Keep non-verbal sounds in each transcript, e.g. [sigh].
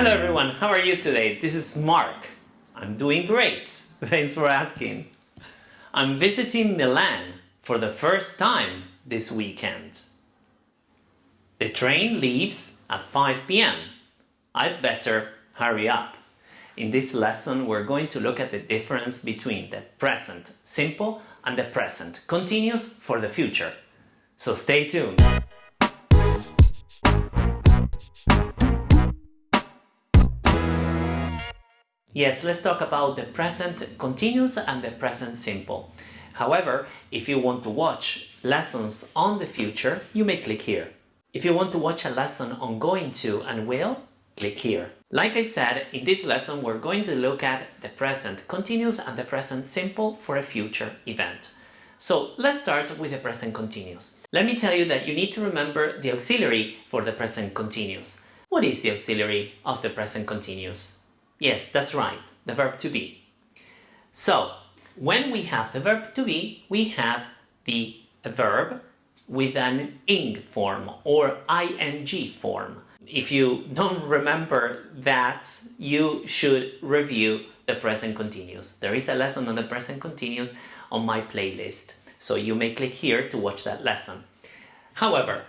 Hello everyone, how are you today? This is Mark. I'm doing great, [laughs] thanks for asking. I'm visiting Milan for the first time this weekend. The train leaves at 5 pm. I'd better hurry up. In this lesson we're going to look at the difference between the present simple and the present continuous for the future. So stay tuned. Yes, let's talk about the present continuous and the present simple. However, if you want to watch lessons on the future, you may click here. If you want to watch a lesson on going to and will, click here. Like I said, in this lesson we're going to look at the present continuous and the present simple for a future event. So let's start with the present continuous. Let me tell you that you need to remember the auxiliary for the present continuous. What is the auxiliary of the present continuous? Yes, that's right, the verb to be. So, when we have the verb to be, we have the verb with an ing form or ing form. If you don't remember that, you should review the present continuous. There is a lesson on the present continuous on my playlist, so you may click here to watch that lesson. However,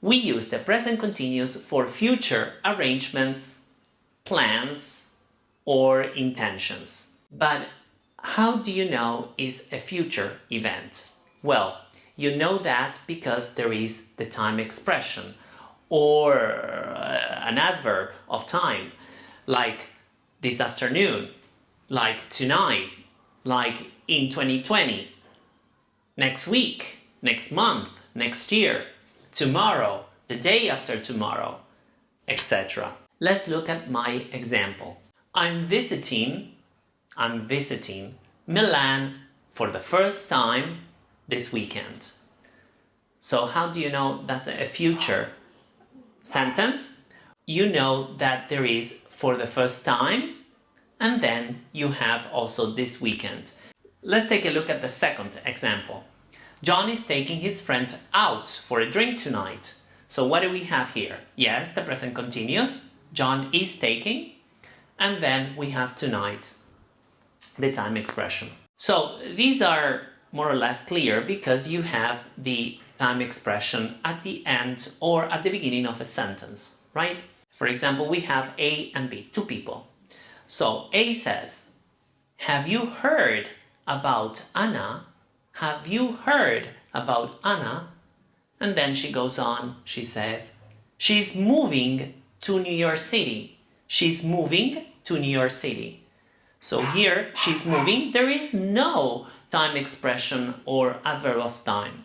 we use the present continuous for future arrangements, plans, or intentions. But how do you know is a future event? Well, you know that because there is the time expression or uh, an adverb of time like this afternoon, like tonight, like in 2020, next week, next month, next year, tomorrow, the day after tomorrow, etc. Let's look at my example. I'm visiting, I'm visiting Milan for the first time this weekend. So how do you know that's a future sentence? You know that there is for the first time and then you have also this weekend. Let's take a look at the second example. John is taking his friend out for a drink tonight. So what do we have here? Yes, the present continuous. John is taking and then we have tonight, the time expression. So these are more or less clear because you have the time expression at the end or at the beginning of a sentence, right? For example, we have A and B, two people. So A says, have you heard about Anna? Have you heard about Anna? And then she goes on, she says, she's moving to New York City she's moving to New York City. So here, she's moving, there is no time expression or adverb of time.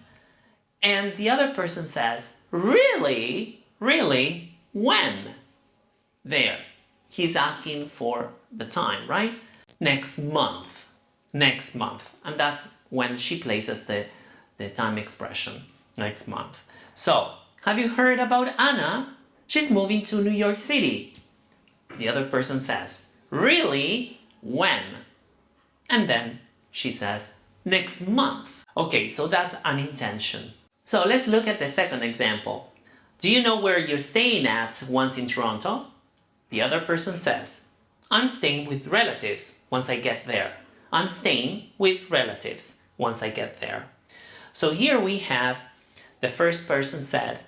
And the other person says, really? Really? When? There. He's asking for the time, right? Next month. Next month. And that's when she places the, the time expression. Next month. So, have you heard about Anna? She's moving to New York City. The other person says, really? When? And then she says, next month. Okay, so that's an intention. So let's look at the second example. Do you know where you're staying at once in Toronto? The other person says, I'm staying with relatives once I get there. I'm staying with relatives once I get there. So here we have the first person said,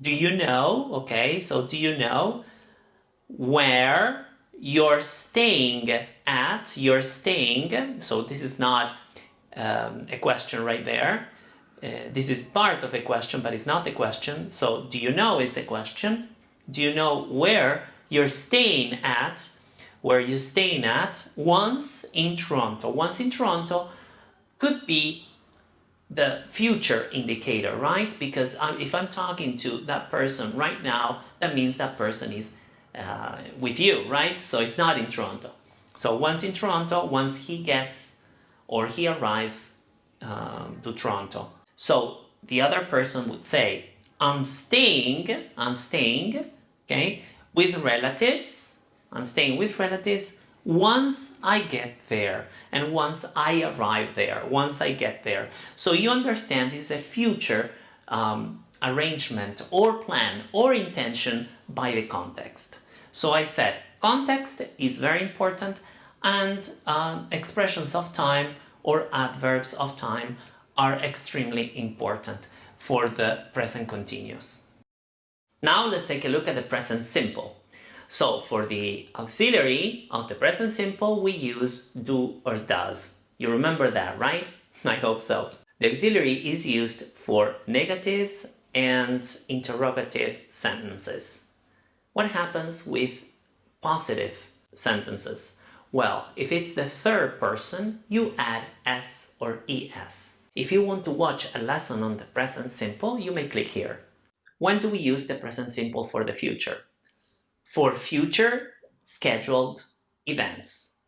do you know? Okay, so do you know? Where you're staying at, you're staying, so this is not um, a question right there. Uh, this is part of a question, but it's not the question. So, do you know is the question. Do you know where you're staying at, where you're staying at once in Toronto? Once in Toronto could be the future indicator, right? Because I'm, if I'm talking to that person right now, that means that person is uh, with you, right? So it's not in Toronto. So once in Toronto, once he gets or he arrives um, to Toronto. So the other person would say, I'm staying, I'm staying, okay, with relatives. I'm staying with relatives once I get there and once I arrive there, once I get there. So you understand this is a future um, arrangement or plan or intention by the context. So I said context is very important and uh, expressions of time or adverbs of time are extremely important for the present continuous. Now let's take a look at the present simple. So for the auxiliary of the present simple we use do or does. You remember that, right? [laughs] I hope so. The auxiliary is used for negatives and interrogative sentences. What happens with positive sentences? Well, if it's the third person, you add s or es. If you want to watch a lesson on the present simple, you may click here. When do we use the present simple for the future? For future scheduled events.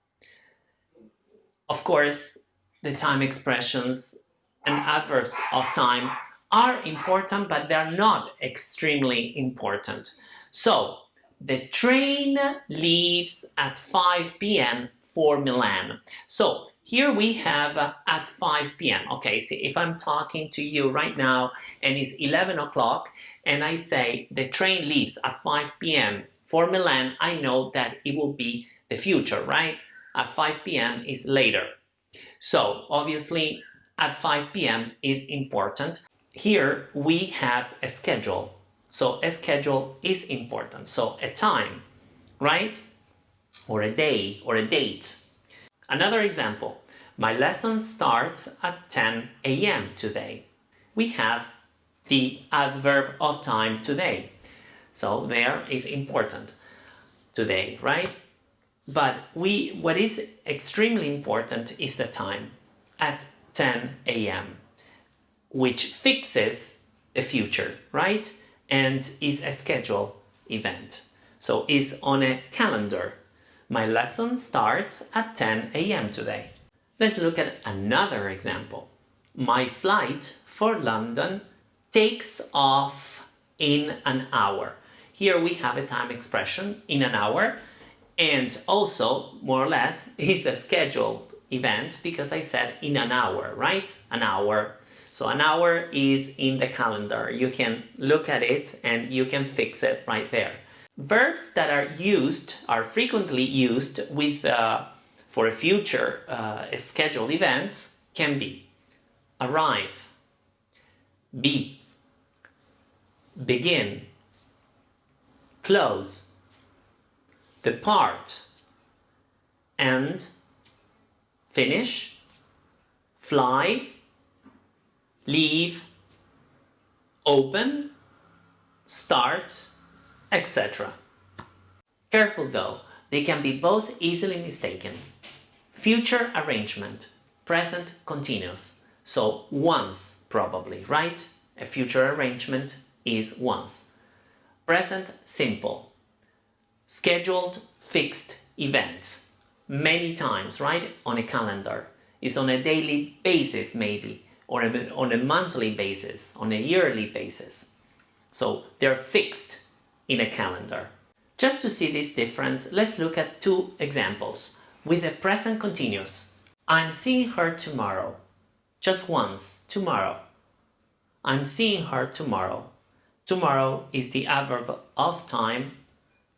Of course, the time expressions and adverbs of time are important, but they're not extremely important. So, the train leaves at 5 p.m. for Milan. So here we have uh, at 5 p.m. Okay, see if I'm talking to you right now and it's 11 o'clock and I say the train leaves at 5 p.m. for Milan, I know that it will be the future, right? At 5 p.m. is later. So obviously at 5 p.m. is important. Here we have a schedule so a schedule is important. So a time, right? Or a day or a date. Another example, my lesson starts at 10 a.m. today. We have the adverb of time today. So there is important today, right? But we what is extremely important is the time at 10 a.m. which fixes the future, right? And is a schedule event. So is on a calendar. My lesson starts at 10 a.m. today. Let's look at another example. My flight for London takes off in an hour. Here we have a time expression in an hour and also more or less [laughs] is a scheduled event because I said in an hour, right? An hour so an hour is in the calendar. You can look at it and you can fix it right there. Verbs that are used, are frequently used with uh, for a future uh, scheduled events can be arrive, be, begin, close, depart, end, finish, fly, leave, open, start, etc. Careful though, they can be both easily mistaken. Future arrangement, present continuous, so once probably, right? A future arrangement is once. Present simple, scheduled fixed events, many times, right? On a calendar, is on a daily basis maybe, or on a monthly basis, on a yearly basis. So they're fixed in a calendar. Just to see this difference, let's look at two examples with the present continuous. I'm seeing her tomorrow. Just once, tomorrow. I'm seeing her tomorrow. Tomorrow is the adverb of time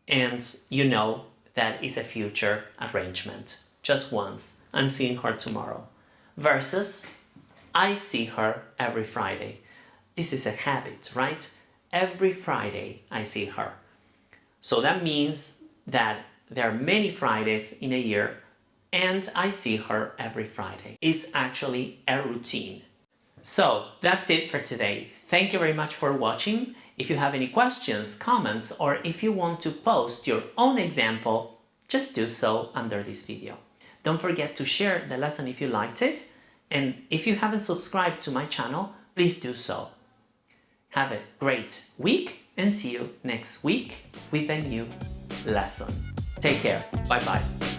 and you know that is a future arrangement. Just once. I'm seeing her tomorrow. Versus I see her every Friday. This is a habit, right? Every Friday I see her. So that means that there are many Fridays in a year and I see her every Friday. It's actually a routine. So that's it for today. Thank you very much for watching. If you have any questions, comments, or if you want to post your own example, just do so under this video. Don't forget to share the lesson if you liked it and if you haven't subscribed to my channel, please do so. Have a great week and see you next week with a new lesson. Take care. Bye bye.